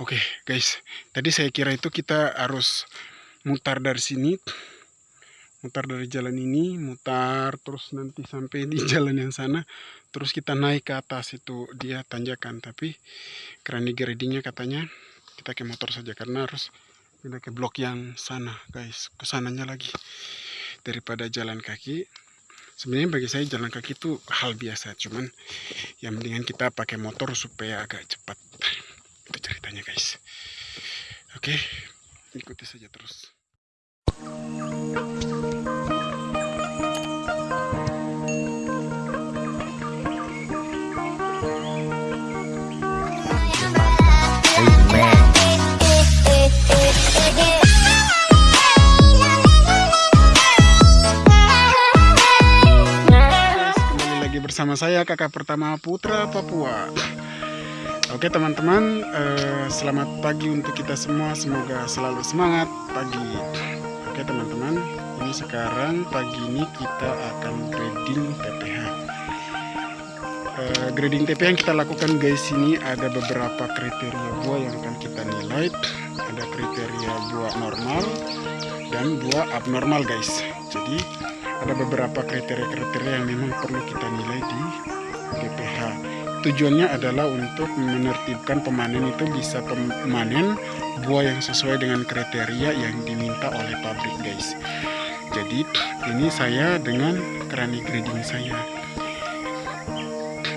Oke okay, guys, tadi saya kira itu kita harus mutar dari sini, mutar dari jalan ini, mutar terus nanti sampai di jalan yang sana, terus kita naik ke atas itu dia tanjakan. Tapi kerani gradingnya katanya kita ke motor saja karena harus pindah ke blok yang sana guys, ke sananya lagi daripada jalan kaki. Sebenarnya bagi saya jalan kaki itu hal biasa, cuman yang mendingan kita pakai motor supaya agak cepat ceritanya guys oke ikuti saja terus bersama saya kakak pertama Putra Papua Oke teman-teman, eh, selamat pagi untuk kita semua. Semoga selalu semangat pagi. Oke teman-teman, ini sekarang pagi ini kita akan grading TPH. Eh, grading TPH yang kita lakukan guys ini ada beberapa kriteria buah yang akan kita nilai. Ada kriteria buah normal dan buah abnormal guys. Jadi ada beberapa kriteria-kriteria yang memang perlu kita nilai di TPH tujuannya adalah untuk menertibkan pemanen itu bisa pemanen buah yang sesuai dengan kriteria yang diminta oleh pabrik guys. Jadi ini saya dengan kerani grading saya.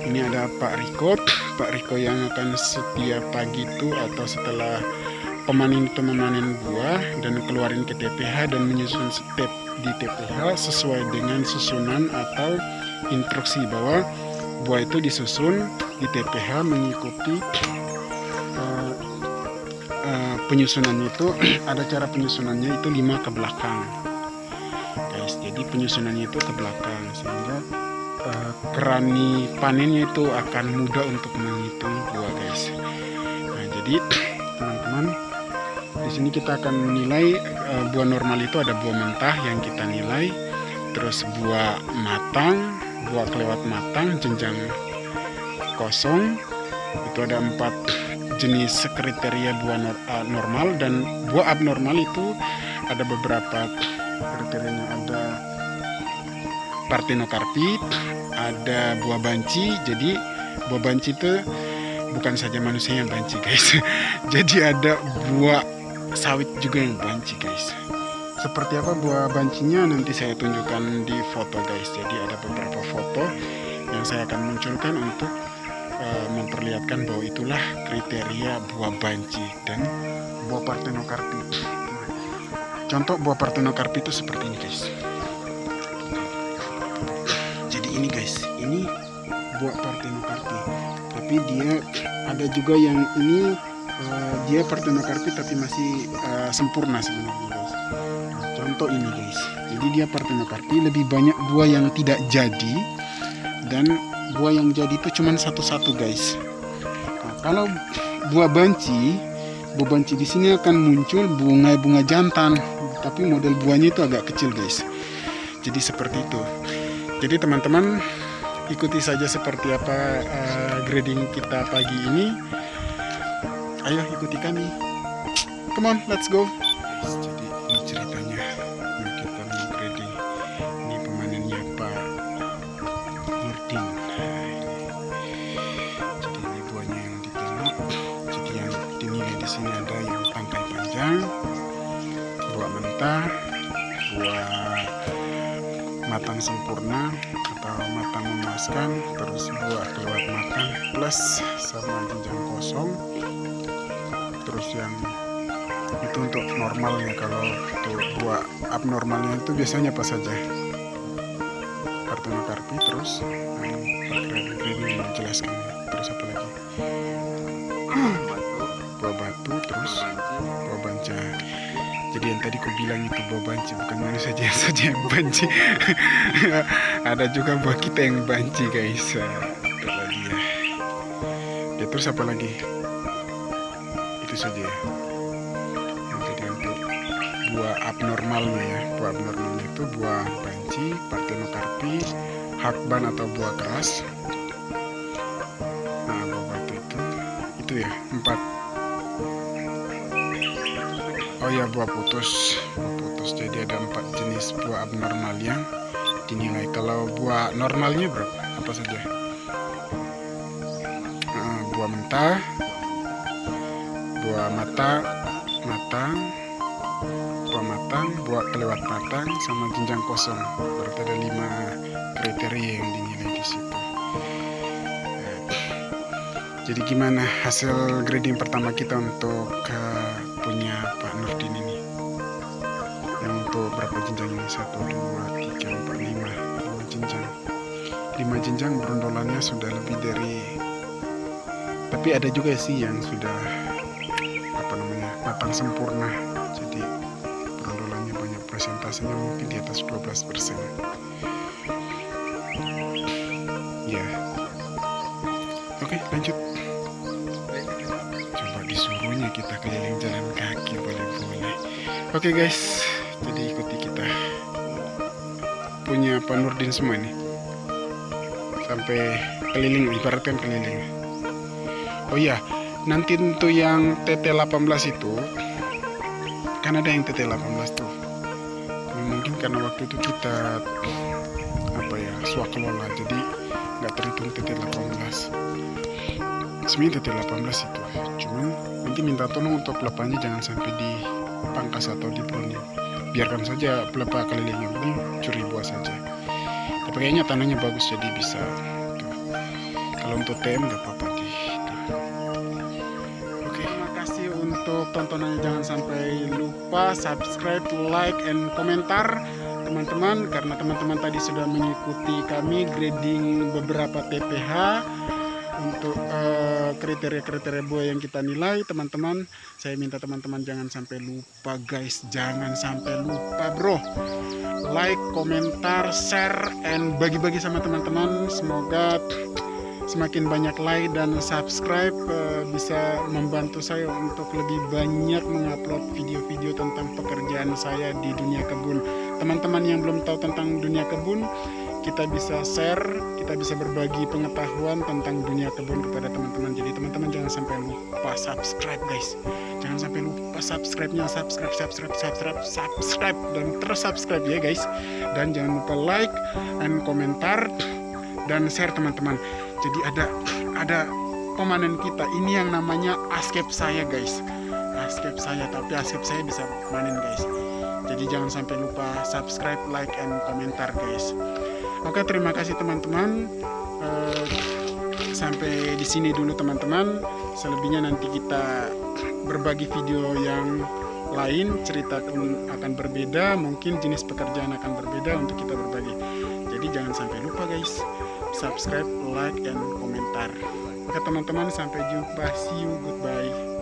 Ini ada Pak Riko. Pak Riko yang akan setiap pagi itu atau setelah pemanen itu memanen buah dan keluarin ke TPH dan menyusun step di TPH sesuai dengan susunan atau instruksi bahwa buah itu disusun di TPH mengikuti uh, uh, penyusunannya itu ada cara penyusunannya itu lima ke belakang. Guys jadi penyusunannya itu ke belakang sehingga uh, kerani panennya itu akan mudah untuk menghitung buah guys. Nah jadi teman-teman di sini kita akan menilai uh, buah normal itu ada buah mentah yang kita nilai terus buah matang buah kelewat matang jenjang kosong. Itu ada empat jenis kriteria buah normal dan buah abnormal itu ada beberapa kriterianya. Ada partenokarpit ada buah banci. Jadi buah banci itu bukan saja manusia yang banci guys. Jadi ada buah sawit juga yang banci guys seperti apa buah bancinya? Nanti saya tunjukkan di foto guys. Jadi ada beberapa foto yang saya akan munculkan untuk uh, memperlihatkan bahwa itulah kriteria buah banci dan buah partenokarpi contoh buah partenokarpi itu seperti ini guys. Jadi ini guys ini buah partenokarpi tapi dia ada juga yang ini uh, dia partenokarpi tapi masih uh, sempurna sebenarnya guys contoh ini guys. Jadi dia partenokarpi lebih banyak buah yang tidak jadi. Dan buah yang jadi itu cuma satu-satu guys. Nah, kalau buah banci buah banci di sini akan muncul bunga-bunga jantan. Tapi model buahnya itu agak kecil guys. Jadi seperti itu. Jadi teman-teman ikuti saja seperti apa uh, grading kita pagi ini. Ayo ikuti kami come on let's go atau matang memuaskan terus buah kelewat matang plus sama jenjang kosong. Terus yang itu untuk normalnya kalau untuk buah abnormalnya itu biasanya apa saja kartuna karpi terus ini menjelaskan terus apa lagi? Buah batu terus buah banca. Jadi yang tadi ku bilang itu buah banci bukan manusia saja saja yang banci ada juga buah kita yang banci guys. Itulah dia. Ya terus apa lagi? Itu saja. Yang tadi untuk buah abnormalnya ya. Buah abnormalnya itu buah banci partenokarpi hakban atau buah keras nah buah batu itu itu ya empat. Oh ya buah putus. Buah putus. Jadi ada empat jenis buah abnormal yang dinilai kalau buah normalnya berapa? Apa saja? Uh, buah mentah buah mata matang buah matang buah kelewat matang sama jenjang kosong. Berarti ada lima kriteria yang dinilai di situ. Jadi gimana hasil grading pertama kita untuk uh, punya Pak Nurdin ini? Yang untuk berapa jenjang ini? Satu dua tiga empat lima jenjang lima jenjang berondolannya sudah lebih dari tapi ada juga sih yang sudah apa namanya matang sempurna. Jadi berondolannya banyak persentasenya mungkin di atas 12 persen. Ya. Oke lanjut. Disuruhnya kita keliling jalan kaki boleh-boleh. Oke guys. Jadi ikuti kita punya Pak Nurdin semua nih sampai keliling ibaratkan keliling. Oh iya nanti untuk yang TT18 itu kan ada yang TT18 tuh. Mungkin karena waktu itu kita apa ya swakelola jadi nggak terhitung TT18 sebenarnya titik 18 itu cuman nanti minta tolong untuk pelepahnya jangan sampai di pangkas atau di brownie biarkan saja pelepah kelilingnya ini curi buah saja. Tapi kayaknya tanahnya bagus jadi bisa tuh. kalau untuk TM nggak apa-apa di oke. Terima kasih untuk tontonannya. Jangan sampai lupa subscribe like and komentar teman-teman. Karena teman-teman tadi sudah mengikuti kami grading beberapa TPH untuk eh, kriteria-kriteria buah yang kita nilai teman-teman saya minta teman-teman jangan sampai lupa guys. Jangan sampai lupa bro. Like komentar share and bagi-bagi sama teman-teman. Semoga semakin banyak like dan subscribe uh, bisa membantu saya untuk lebih banyak mengupload video-video tentang pekerjaan saya di dunia kebun. Teman-teman yang belum tahu tentang dunia kebun kita bisa share, kita bisa berbagi pengetahuan tentang dunia kebun kepada teman-teman. Jadi teman-teman jangan sampai lupa subscribe guys. Jangan sampai lupa subscribe-nya, subscribe, subscribe, subscribe, subscribe dan terus subscribe ya guys. Dan jangan lupa like dan komentar dan share teman-teman. Jadi ada ada pemanen kita ini yang namanya askep saya guys. Askep saya tapi askep saya bisa panen guys. Jadi jangan sampai lupa subscribe, like, and komentar guys. Oke, terima kasih teman-teman. Uh, sampai di sini dulu teman-teman. Selebihnya nanti kita berbagi video yang lain, cerita akan berbeda, mungkin jenis pekerjaan akan berbeda untuk kita berbagi. Jadi jangan sampai lupa guys, subscribe, like, dan komentar. Oke teman-teman, sampai jumpa. See you, goodbye.